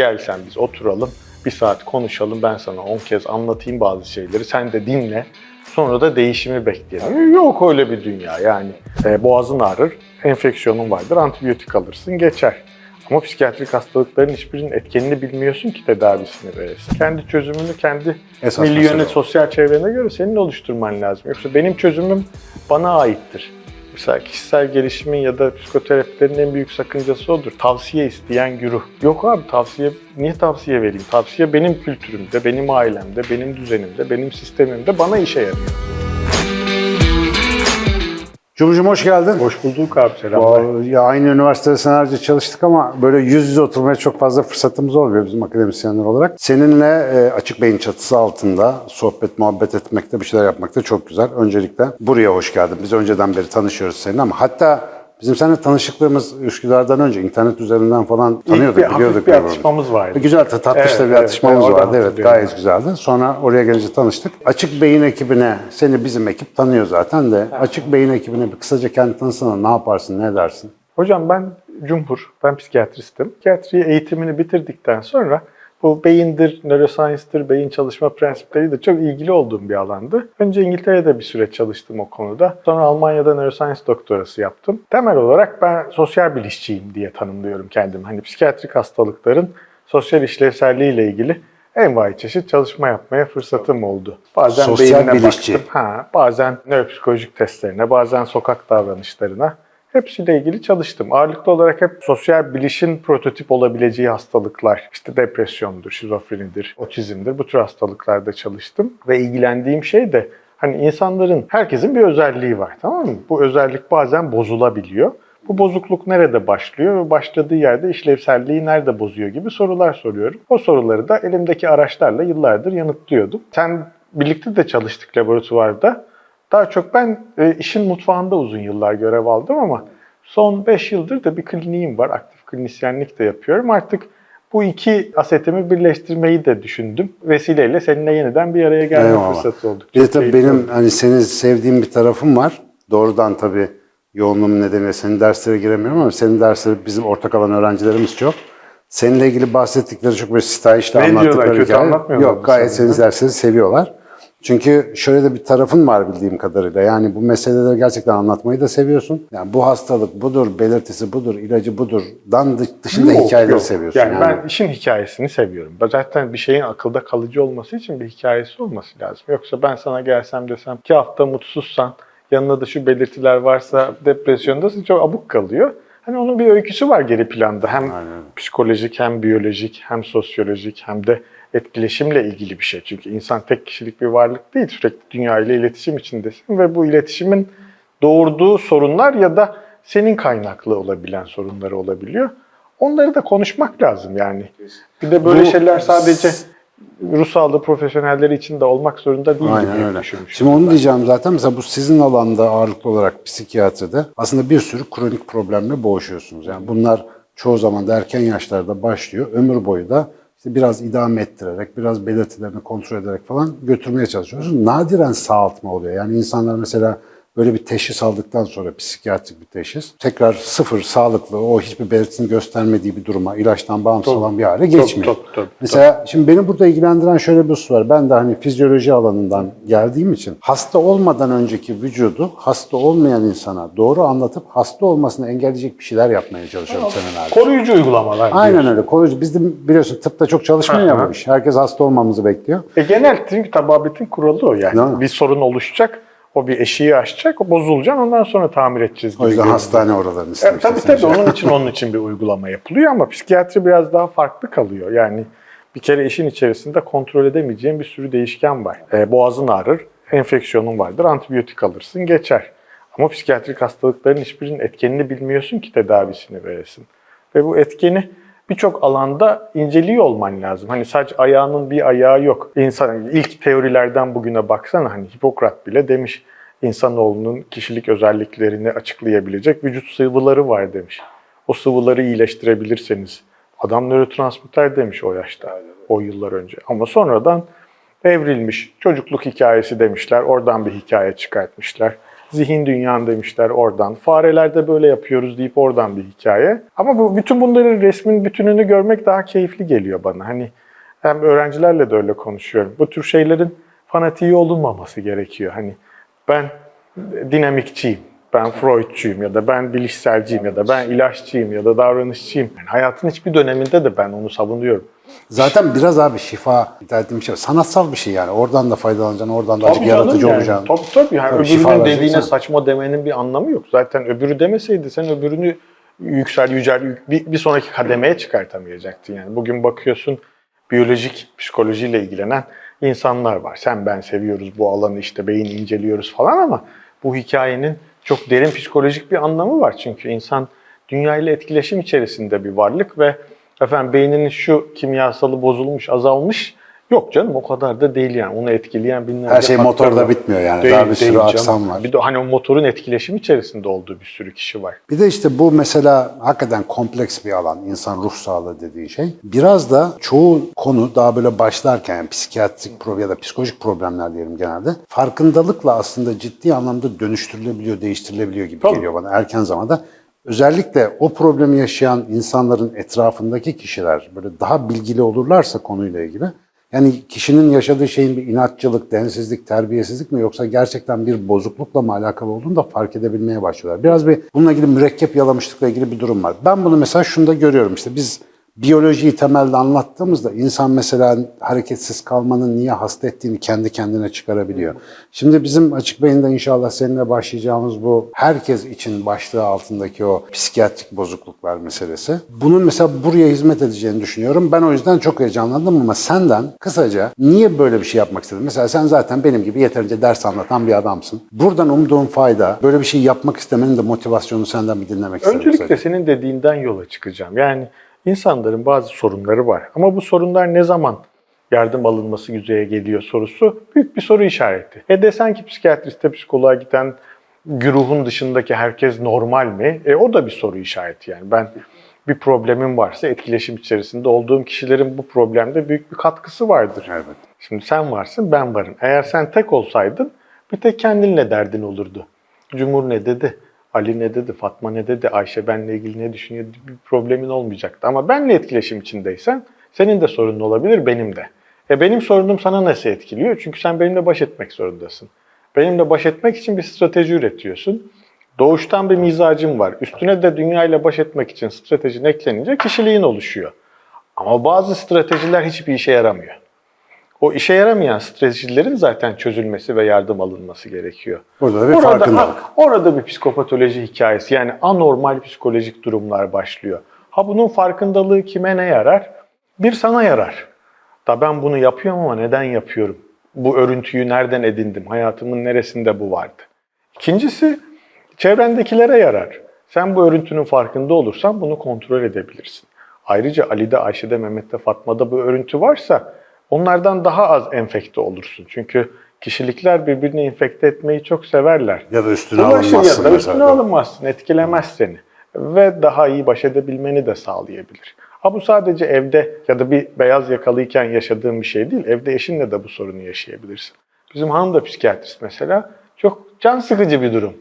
Gel sen biz oturalım, bir saat konuşalım, ben sana 10 kez anlatayım bazı şeyleri, sen de dinle. Sonra da değişimi bekleyelim. Yok öyle bir dünya yani. E, boğazın ağrır, enfeksiyonun vardır, antibiyotik alırsın, geçer. Ama psikiyatrik hastalıkların hiçbirinin etkenini bilmiyorsun ki tedavisini veresin. Kendi çözümünü kendi Esas milyonu, sosyal çevrene göre senin oluşturman lazım. Yoksa benim çözümüm bana aittir. Mesela kişisel gelişimin ya da psikoterapilerin en büyük sakıncası odur. Tavsiye isteyen güruh. Yok abi tavsiye, niye tavsiye vereyim? Tavsiye benim kültürümde, benim ailemde, benim düzenimde, benim sistemimde bana işe yarıyor. Cumhurcum hoş geldin. Hoş bulduk abi selamlar. Ya aynı üniversitede senelerce çalıştık ama böyle yüz yüze oturmaya çok fazla fırsatımız olmuyor bizim akademisyenler olarak. Seninle e, açık beyin çatısı altında sohbet, muhabbet etmekte, bir şeyler yapmakta çok güzel. Öncelikle buraya hoş geldin. Biz önceden beri tanışıyoruz seninle ama hatta bizim seninle tanışıklığımız Üsküdar'dan önce internet üzerinden falan tanıyorduk, İlk bir, biliyorduk. bir atışmamız vardı. Güzel tatlış Evet, bir evet, atışmamız evet, vardı. Evet gayet güzeldi. Sonra oraya gelince tanıştık. Açık Beyin ekibine, seni bizim ekip tanıyor zaten de. Açık Beyin ekibine bir kısaca kendi tanısana ne yaparsın, ne dersin? Hocam ben Cumhur, ben psikiyatristim. Psikiyatri eğitimini bitirdikten sonra bu beyindir, neuroscience'dır, beyin çalışma prensipleri de çok ilgili olduğum bir alandı. Önce İngiltere'de bir süre çalıştım o konuda. Sonra Almanya'da neuroscience doktorası yaptım. Temel olarak ben sosyal bilişçiyim diye tanımlıyorum kendimi. Hani psikiyatrik hastalıkların sosyal işlevselliği ile ilgili envai çeşit çalışma yapmaya fırsatım oldu. Bazen Sosyal beynine bilişçi. baktım. Ha, bazen nöropsikolojik testlerine, bazen sokak davranışlarına hepsiyle ilgili çalıştım. Ağırlıklı olarak hep sosyal bilişin prototip olabileceği hastalıklar, işte depresyondur, şizofrenidir, otizmdir bu tür hastalıklarda çalıştım. Ve ilgilendiğim şey de hani insanların, herkesin bir özelliği var tamam mı? Bu özellik bazen bozulabiliyor. Bu bozukluk nerede başlıyor ve başladığı yerde işlevselliği nerede bozuyor gibi sorular soruyorum. O soruları da elimdeki araçlarla yıllardır yanıtlıyordum. Sen birlikte de çalıştık laboratuvarda. Daha çok ben e, işin mutfağında uzun yıllar görev aldım ama son 5 yıldır da bir kliniğim var. Aktif klinisyenlik de yapıyorum. Artık bu iki asetimi birleştirmeyi de düşündüm. Vesileyle seninle yeniden bir araya gelme Eyvallah. fırsatı oldu. Bir de tabii benim oldu. hani seni sevdiğim bir tarafım var. Doğrudan tabii yoğunluğum nedeniyle senin derslere giremiyorum ama senin dersleri bizim ortak alan öğrencilerimiz çok. Seninle ilgili bahsettikleri çok böyle stajda Ne diyorlar, anlattıkları kötü hikaye. Yok gayet senin dersleri seviyorlar. Çünkü şöyle de bir tarafın var bildiğim kadarıyla. Yani bu meseleleri gerçekten anlatmayı da seviyorsun. Yani bu hastalık budur, belirtisi budur, ilacı budur. Dan dı- dışında Yok, hikayeleri yok. seviyorsun. Yani, Yani, ben işin hikayesini seviyorum. Zaten bir şeyin akılda kalıcı olması için bir hikayesi olması lazım. Yoksa ben sana gelsem desem iki hafta mutsuzsan, yanında da şu belirtiler varsa depresyondasın çok abuk kalıyor. Hani onun bir öyküsü var geri planda. Hem Aynen. psikolojik hem biyolojik hem sosyolojik hem de etkileşimle ilgili bir şey. Çünkü insan tek kişilik bir varlık değil. Sürekli dünya ile iletişim içindesin ve bu iletişimin doğurduğu sorunlar ya da senin kaynaklı olabilen sorunları olabiliyor. Onları da konuşmak lazım yani. Bir de böyle Bu- şeyler sadece ruh sağlığı profesyonelleri için de olmak zorunda değil Aynen gibi öyle. düşünmüşüm. Şimdi onu diyeceğim zaten. Mesela bu sizin alanda ağırlıklı olarak psikiyatride aslında bir sürü kronik problemle boğuşuyorsunuz. Yani bunlar çoğu zaman da erken yaşlarda başlıyor. Ömür boyu da işte biraz idame ettirerek, biraz belirtilerini kontrol ederek falan götürmeye çalışıyorsunuz. Nadiren sağaltma oluyor. Yani insanlar mesela böyle bir teşhis aldıktan sonra psikiyatrik bir teşhis tekrar sıfır sağlıklı o hiçbir belirtisini göstermediği bir duruma ilaçtan bağımsız olan bir hale geçmiyor. tabii, tabii, Mesela şimdi beni burada ilgilendiren şöyle bir husus var. Ben de hani fizyoloji alanından geldiğim için hasta olmadan önceki vücudu hasta olmayan insana doğru anlatıp hasta olmasını engelleyecek bir şeyler yapmaya çalışıyorum senelerdir. Koruyucu uygulamalar Aynen diyorsun. öyle. Koruyucu. Biz de biliyorsun tıpta çok çalışmıyor ya bu iş. Herkes hasta olmamızı bekliyor. E genel çünkü tababetin kuralı o yani. Bir sorun oluşacak, o bir eşiği aşacak, o bozulacak ondan sonra tamir edeceğiz gibi O yüzden görünüyor. hastane oralarını E, istemiş. tabii tabii onun için onun için bir uygulama yapılıyor ama psikiyatri biraz daha farklı kalıyor. Yani bir kere işin içerisinde kontrol edemeyeceğin bir sürü değişken var. E, boğazın ağrır, enfeksiyonun vardır, antibiyotik alırsın geçer. Ama psikiyatrik hastalıkların hiçbirinin etkenini bilmiyorsun ki tedavisini veresin. Ve bu etkeni birçok alanda inceliyor olman lazım. Hani sadece ayağının bir ayağı yok. İnsan ilk teorilerden bugüne baksana hani Hipokrat bile demiş insanoğlunun kişilik özelliklerini açıklayabilecek vücut sıvıları var demiş. O sıvıları iyileştirebilirseniz adam nörotransmitter demiş o yaşta, o yıllar önce. Ama sonradan evrilmiş çocukluk hikayesi demişler. Oradan bir hikaye çıkartmışlar. Zihin dünyan demişler oradan. Farelerde böyle yapıyoruz deyip oradan bir hikaye. Ama bu bütün bunların resmin bütününü görmek daha keyifli geliyor bana. Hani hem öğrencilerle de öyle konuşuyorum. Bu tür şeylerin fanatiği olunmaması gerekiyor. Hani ben dinamikçiyim, ben Freudçuyum ya da ben bilişselciyim ya da ben ilaççıyım ya da davranışçıyım. Yani hayatın hiçbir döneminde de ben onu savunuyorum. Zaten biraz abi şifa dediğim şey sanatsal bir şey yani. Oradan da faydalanacaksın, oradan da canım yaratıcı yani. olacaksın. Tabii tabii. Yani Tabii öbürünün dediğine saçma demenin bir anlamı yok. Zaten öbürü demeseydi sen öbürünü yüksel yücel bir, bir sonraki kademeye çıkartamayacaktın. Yani bugün bakıyorsun biyolojik psikolojiyle ilgilenen insanlar var. Sen ben seviyoruz bu alanı işte beyin inceliyoruz falan ama bu hikayenin çok derin psikolojik bir anlamı var. Çünkü insan dünyayla etkileşim içerisinde bir varlık ve efendim beyninin şu kimyasalı bozulmuş, azalmış Yok canım o kadar da değil yani. Onu etkileyen binlerce Her şey motorda var. bitmiyor yani. Değil, Daha bir sürü aksam var. Bir de hani o motorun etkileşim içerisinde olduğu bir sürü kişi var. Bir de işte bu mesela hakikaten kompleks bir alan, insan ruh sağlığı dediği şey. Biraz da çoğu konu daha böyle başlarken yani psikiyatrik problem ya da psikolojik problemler diyelim genelde. Farkındalıkla aslında ciddi anlamda dönüştürülebiliyor, değiştirilebiliyor gibi Tabii. geliyor bana erken zamanda. Özellikle o problemi yaşayan insanların etrafındaki kişiler böyle daha bilgili olurlarsa konuyla ilgili yani kişinin yaşadığı şeyin bir inatçılık, densizlik, terbiyesizlik mi yoksa gerçekten bir bozuklukla mı alakalı olduğunu da fark edebilmeye başlıyorlar. Biraz bir bununla ilgili mürekkep yalamışlıkla ilgili bir durum var. Ben bunu mesela şunda görüyorum işte biz biyolojiyi temelde anlattığımızda insan mesela hareketsiz kalmanın niye hasta ettiğini kendi kendine çıkarabiliyor. Şimdi bizim Açık Beyin'de inşallah seninle başlayacağımız bu herkes için başlığı altındaki o psikiyatrik bozukluklar meselesi. Bunun mesela buraya hizmet edeceğini düşünüyorum. Ben o yüzden çok heyecanlandım ama senden kısaca niye böyle bir şey yapmak istedin? Mesela sen zaten benim gibi yeterince ders anlatan bir adamsın. Buradan umduğun fayda, böyle bir şey yapmak istemenin de motivasyonu senden bir dinlemek istedim. Öncelikle kısaca. senin dediğinden yola çıkacağım. Yani insanların bazı sorunları var. Ama bu sorunlar ne zaman yardım alınması yüzeye geliyor sorusu büyük bir soru işareti. E desen ki psikiyatriste, psikoloğa giden güruhun dışındaki herkes normal mi? E o da bir soru işareti yani. Ben bir problemim varsa etkileşim içerisinde olduğum kişilerin bu problemde büyük bir katkısı vardır. Evet. Şimdi sen varsın, ben varım. Eğer sen tek olsaydın bir tek kendinle derdin olurdu. Cumhur ne dedi? Ali ne dedi? Fatma ne dedi? Ayşe benle ilgili ne düşünüyor? Bir problemin olmayacaktı. Ama benle etkileşim içindeysen senin de sorunun olabilir, benim de. E benim sorunum sana nasıl etkiliyor? Çünkü sen benimle baş etmek zorundasın. Benimle baş etmek için bir strateji üretiyorsun. Doğuştan bir mizacın var. Üstüne de dünyayla baş etmek için stratejin eklenince kişiliğin oluşuyor. Ama bazı stratejiler hiçbir işe yaramıyor. O işe yaramayan stratejilerin zaten çözülmesi ve yardım alınması gerekiyor. Burada da bir orada, farkındalık. orada bir psikopatoloji hikayesi yani anormal psikolojik durumlar başlıyor. Ha bunun farkındalığı kime ne yarar? Bir sana yarar. Da ben bunu yapıyorum ama neden yapıyorum? Bu örüntüyü nereden edindim? Hayatımın neresinde bu vardı? İkincisi çevrendekilere yarar. Sen bu örüntünün farkında olursan bunu kontrol edebilirsin. Ayrıca Ali'de, Ayşe'de, Mehmet'te, Fatma'da bu örüntü varsa onlardan daha az enfekte olursun. Çünkü kişilikler birbirini infekte etmeyi çok severler. Ya da üstüne Bulaşır alınmazsın ya da mesela. üstüne alınmazsın, etkilemez seni. Ve daha iyi baş edebilmeni de sağlayabilir. Ha bu sadece evde ya da bir beyaz yakalıyken yaşadığın bir şey değil. Evde eşinle de bu sorunu yaşayabilirsin. Bizim hanım da psikiyatrist mesela. Çok can sıkıcı bir durum.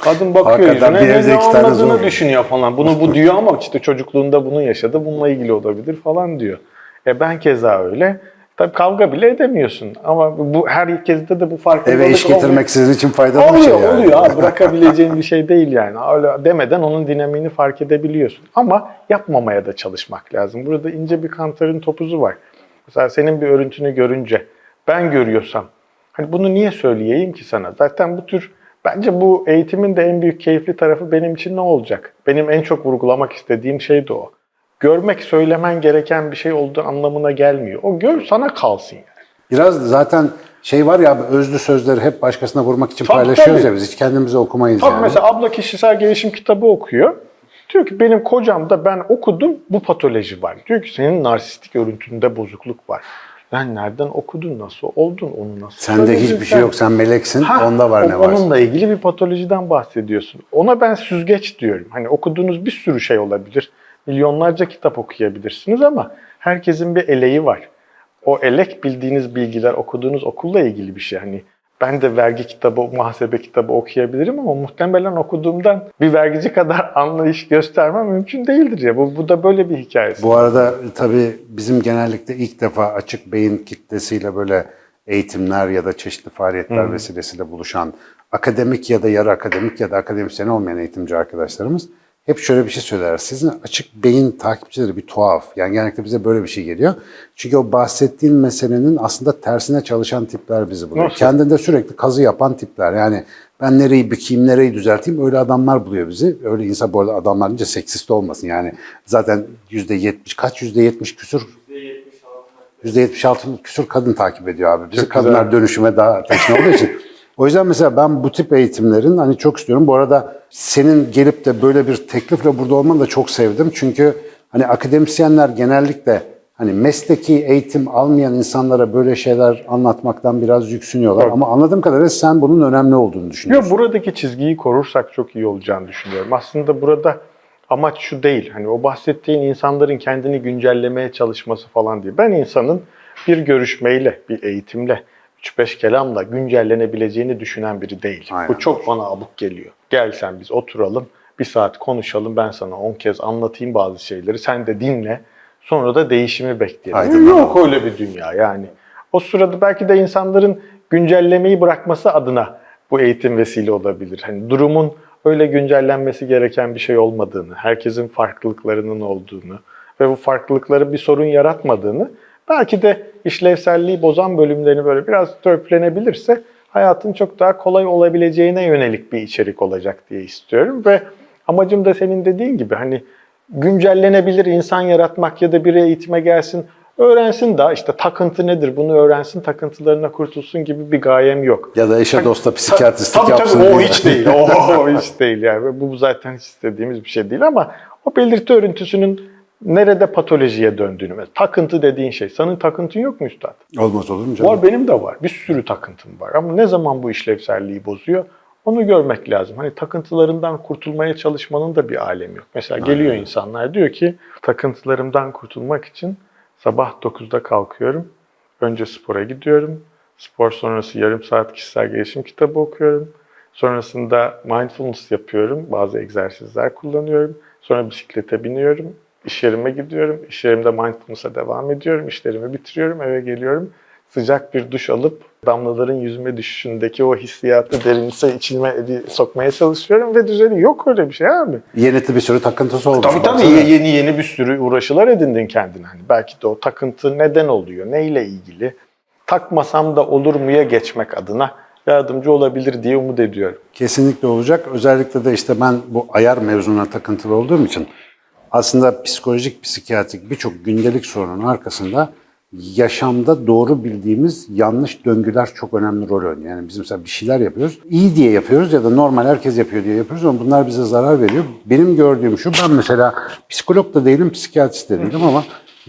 Kadın bakıyor Hakikaten yüzüne ne, olmadığını zor. düşünüyor falan. Bunu bu diyor ama işte çocukluğunda bunu yaşadı. Bununla ilgili olabilir falan diyor. E ben keza öyle. Tabii kavga bile edemiyorsun. Ama bu herkeste de bu farkındalık Eve iş olmuyor. getirmek sizin için faydalı bir Oluyor, şey yani. oluyor abi. Bırakabileceğin bir şey değil yani. Öyle demeden onun dinamiğini fark edebiliyorsun. Ama yapmamaya da çalışmak lazım. Burada ince bir kantarın topuzu var. Mesela senin bir örüntünü görünce ben görüyorsam hani bunu niye söyleyeyim ki sana? Zaten bu tür bence bu eğitimin de en büyük keyifli tarafı benim için ne olacak? Benim en çok vurgulamak istediğim şey de o. Görmek söylemen gereken bir şey olduğu anlamına gelmiyor. O gör sana kalsın yani. Biraz da zaten şey var ya abi, özlü sözleri hep başkasına vurmak için Tabii, paylaşıyoruz tabii. ya biz hiç kendimize okumayız Tabii yani. mesela abla kişisel gelişim kitabı okuyor. Diyor ki benim kocamda ben okudum bu patoloji var. Diyor ki senin narsistik örüntünde bozukluk var. Ben nereden okudun, nasıl oldun, onu nasıl Sende hiçbir şey yok sen meleksin Ha, onda var o- ne var. Onunla ilgili bir patolojiden bahsediyorsun. Ona ben süzgeç diyorum. Hani okuduğunuz bir sürü şey olabilir. Milyonlarca kitap okuyabilirsiniz ama herkesin bir eleği var. O elek bildiğiniz bilgiler okuduğunuz okulla ilgili bir şey. Hani Ben de vergi kitabı, muhasebe kitabı okuyabilirim ama muhtemelen okuduğumdan bir vergici kadar anlayış göstermem mümkün değildir ya. Bu, bu da böyle bir hikayesi. Bu arada tabii bizim genellikle ilk defa açık beyin kitlesiyle böyle eğitimler ya da çeşitli faaliyetler vesilesiyle buluşan akademik ya da yarı akademik ya da akademisyen olmayan eğitimci arkadaşlarımız hep şöyle bir şey söyler. Sizin açık beyin takipçileri bir tuhaf. Yani genellikle bize böyle bir şey geliyor. Çünkü o bahsettiğin meselenin aslında tersine çalışan tipler bizi buluyor. Nasıl? Kendinde sürekli kazı yapan tipler. Yani ben nereyi bükeyim, nereyi düzelteyim öyle adamlar buluyor bizi. Öyle insan bu arada adamlar deyince seksist olmasın. Yani zaten yüzde yetmiş, kaç yüzde yetmiş küsur %76 küsur kadın takip ediyor abi. Bizi Çok kadınlar güzel. dönüşüme daha teşne olduğu için. O yüzden mesela ben bu tip eğitimlerin hani çok istiyorum. Bu arada senin gelip de böyle bir teklifle burada olmanı da çok sevdim. Çünkü hani akademisyenler genellikle hani mesleki eğitim almayan insanlara böyle şeyler anlatmaktan biraz yüksünüyorlar. Evet. Ama anladığım kadarıyla sen bunun önemli olduğunu düşünüyorsun. Yok buradaki çizgiyi korursak çok iyi olacağını düşünüyorum. Aslında burada amaç şu değil. Hani o bahsettiğin insanların kendini güncellemeye çalışması falan değil. Ben insanın bir görüşmeyle, bir eğitimle, 3-5 kelamla güncellenebileceğini düşünen biri değilim. Aynen. Bu çok bana abuk geliyor. Gel sen biz oturalım, bir saat konuşalım, ben sana 10 kez anlatayım bazı şeyleri, sen de dinle, sonra da değişimi bekleyelim. Yok öyle bir dünya yani. O sırada belki de insanların güncellemeyi bırakması adına bu eğitim vesile olabilir. Hani durumun öyle güncellenmesi gereken bir şey olmadığını, herkesin farklılıklarının olduğunu ve bu farklılıkları bir sorun yaratmadığını, belki de işlevselliği bozan bölümlerini böyle biraz törpülenebilirse hayatın çok daha kolay olabileceğine yönelik bir içerik olacak diye istiyorum ve amacım da senin dediğin gibi hani güncellenebilir insan yaratmak ya da bir eğitime gelsin, öğrensin daha işte takıntı nedir bunu öğrensin, takıntılarına kurtulsun gibi bir gayem yok. Ya da eşe dosta psikiyatristlik Tabii yapsın tabii o hiç değil. O hiç değil yani. Bu zaten hiç istediğimiz bir şey değil ama o belirti örüntüsünün nerede patolojiye döndüğünü. Mesela takıntı dediğin şey. Senin takıntın yok mu üstad? Olmaz olur mu canım? Var benim de var. Bir sürü takıntım var. Ama ne zaman bu işlevselliği bozuyor? Onu görmek lazım. Hani takıntılarından kurtulmaya çalışmanın da bir alemi yok. Mesela geliyor insanlar diyor ki takıntılarımdan kurtulmak için sabah 9'da kalkıyorum. Önce spora gidiyorum. Spor sonrası yarım saat kişisel gelişim kitabı okuyorum. Sonrasında mindfulness yapıyorum. Bazı egzersizler kullanıyorum. Sonra bisiklete biniyorum. İş yerime gidiyorum. İş yerimde mindfulness'a devam ediyorum. İşlerimi bitiriyorum. Eve geliyorum. Sıcak bir duş alıp damlaların yüzüme düşüşündeki o hissiyatı derinse içime sokmaya çalışıyorum ve düzeliyor. Yok öyle bir şey abi. Yenetli bir sürü takıntısı olmuş. Tabii tabii baksana. yeni yeni bir sürü uğraşılar edindin kendine. Hani belki de o takıntı neden oluyor, neyle ilgili? Takmasam da olur muya geçmek adına yardımcı olabilir diye umut ediyorum. Kesinlikle olacak. Özellikle de işte ben bu ayar mevzuna takıntılı olduğum için aslında psikolojik, psikiyatrik birçok gündelik sorunun arkasında yaşamda doğru bildiğimiz yanlış döngüler çok önemli rol oynuyor. Yani biz mesela bir şeyler yapıyoruz. iyi diye yapıyoruz ya da normal herkes yapıyor diye yapıyoruz ama bunlar bize zarar veriyor. Benim gördüğüm şu, ben mesela psikolog da değilim, psikiyatrist de değilim ama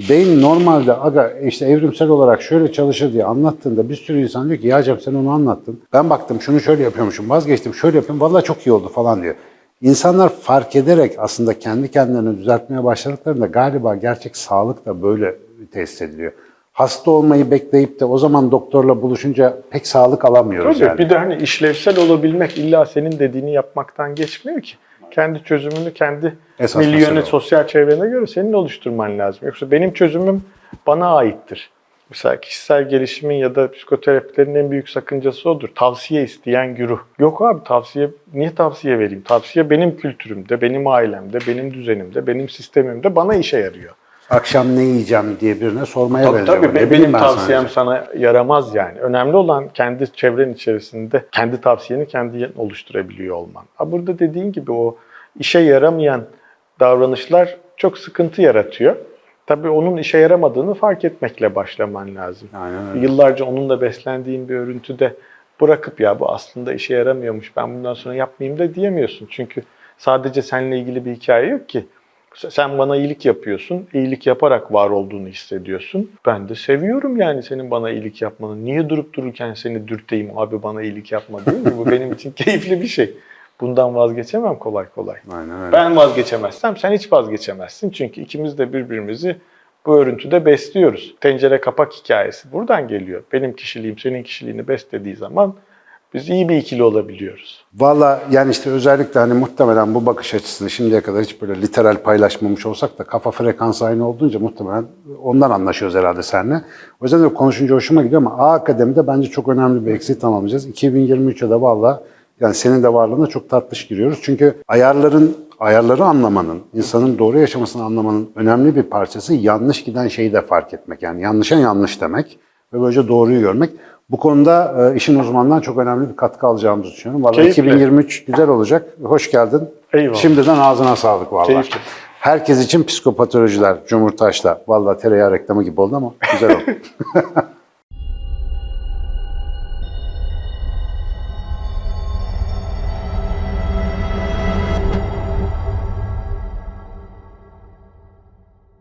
beyin normalde aga işte evrimsel olarak şöyle çalışır diye anlattığında bir sürü insan diyor ki ya Cem sen onu anlattın. Ben baktım şunu şöyle yapıyormuşum, vazgeçtim şöyle yapıyorum, vallahi çok iyi oldu falan diyor. İnsanlar fark ederek aslında kendi kendilerini düzeltmeye başladıklarında galiba gerçek sağlık da böyle tesis ediliyor. Hasta olmayı bekleyip de o zaman doktorla buluşunca pek sağlık alamıyoruz Tabii yani. bir de hani işlevsel olabilmek illa senin dediğini yapmaktan geçmiyor ki. Kendi çözümünü kendi Esas milyonu, sosyal çevrene göre senin oluşturman lazım. Yoksa benim çözümüm bana aittir. Mesela kişisel gelişimin ya da psikoterapilerin en büyük sakıncası odur. Tavsiye isteyen güruh. Yok abi tavsiye, niye tavsiye vereyim? Tavsiye benim kültürümde, benim ailemde, benim düzenimde, benim sistemimde bana işe yarıyor. Akşam ne yiyeceğim diye birine sormaya Tabii benziyor. tabii Ne benim ben tavsiyem diyeceğim. sana yaramaz yani. Önemli olan kendi çevren içerisinde kendi tavsiyeni kendi oluşturabiliyor olman. Ha burada dediğin gibi o işe yaramayan davranışlar çok sıkıntı yaratıyor. Tabii onun işe yaramadığını fark etmekle başlaman lazım. Aynen öyle. Yıllarca onunla beslendiğin bir örüntüde bırakıp ya bu aslında işe yaramıyormuş ben bundan sonra yapmayayım da diyemiyorsun. Çünkü sadece seninle ilgili bir hikaye yok ki. Sen bana iyilik yapıyorsun, iyilik yaparak var olduğunu hissediyorsun. Ben de seviyorum yani senin bana iyilik yapmanı. Niye durup dururken seni dürteyim abi bana iyilik yapma değil mi? Bu benim için keyifli bir şey. Bundan vazgeçemem kolay kolay. Aynen öyle. Ben vazgeçemezsem sen hiç vazgeçemezsin. Çünkü ikimiz de birbirimizi bu örüntüde besliyoruz. Tencere kapak hikayesi buradan geliyor. Benim kişiliğim senin kişiliğini beslediği zaman Biz iyi bir ikili olabiliyoruz. Valla yani işte özellikle hani muhtemelen bu bakış açısını şimdiye kadar hiç böyle literal paylaşmamış olsak da kafa frekansı aynı olduğunca muhtemelen ondan anlaşıyoruz herhalde seninle. O yüzden de konuşunca hoşuma gidiyor ama A Akademi'de bence çok önemli bir eksiği tamamlayacağız. 2023'e de valla yani senin de varlığına çok tatlış giriyoruz. Çünkü ayarların ayarları anlamanın, insanın doğru yaşamasını anlamanın önemli bir parçası yanlış giden şeyi de fark etmek. Yani yanlışa yanlış demek ve böylece doğruyu görmek. Bu konuda e, işin uzmanından çok önemli bir katkı alacağımızı düşünüyorum. Vallahi Keyifle. 2023 güzel olacak. Hoş geldin. Eyvallah. Şimdiden ağzına sağlık vallahi. Keyifle. Herkes için psikopatolojiler, Cumhurtaş'ta. Vallahi tereyağı reklamı gibi oldu ama güzel oldu.